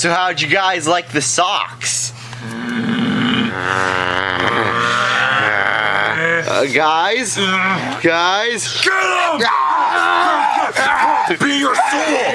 So how'd you guys like the socks? Uh, guys? Guys? Get him! Ah! Be your soul!